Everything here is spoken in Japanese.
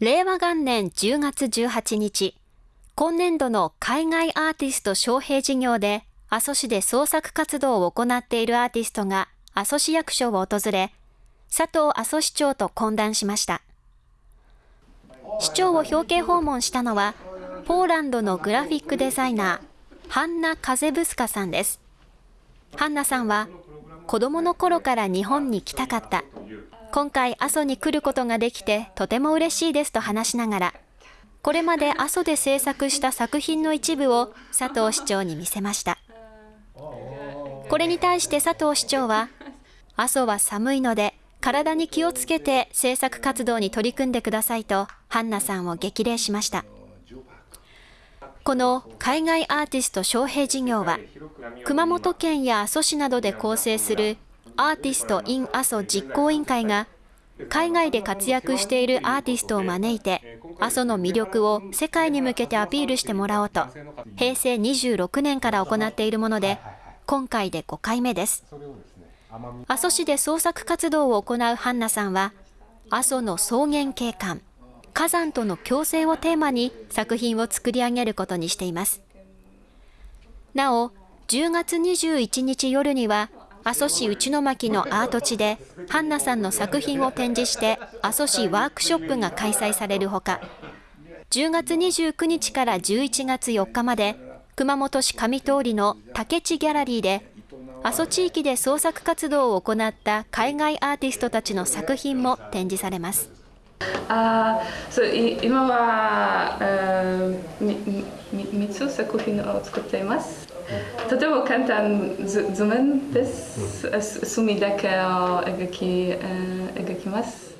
令和元年10月18日、今年度の海外アーティスト招聘事業で阿蘇市で創作活動を行っているアーティストが阿蘇市役所を訪れ、佐藤阿蘇市長と懇談しました。市長を表敬訪問したのは、ポーランドのグラフィックデザイナー、ハンナ・カゼブスカさんです。ハンナさんは、子供の頃から日本に来たかった。今回阿蘇に来ることができてとても嬉しいですと話しながら、これまで阿蘇で制作した作品の一部を佐藤市長に見せました。これに対して佐藤市長は、阿蘇は寒いので体に気をつけて制作活動に取り組んでくださいと、ハンナさんを激励しました。この海外アーティスト招聘事業は、熊本県や阿蘇市などで構成するアーティスト・イン・阿蘇実行委員会が、海外で活躍しているアーティストを招いて、阿蘇の魅力を世界に向けてアピールしてもらおうと、平成26年から行っているもので、今回で5回目です。阿蘇市で創作活動を行うハンナさんは、阿蘇の草原景観、火山との共生をテーマに作品を作り上げることにしています。なお、10月21日夜には、阿蘇市内巻のアート地で、ハンナさんの作品を展示して、阿蘇市ワークショップが開催されるほか、10月29日から11月4日まで、熊本市上通りの竹地ギャラリーで、阿蘇地域で創作活動を行った海外アーティストたちの作品も展示されます。あそう今は、3つ作品を作っています。とても簡単図面です。墨だけを描き描きます。